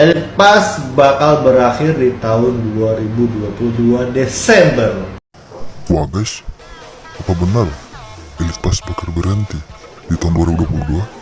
Elpas bakal berakhir di tahun 2022 Desember. Wah guys, apa benar Elpas bakal berhenti di tahun 2022?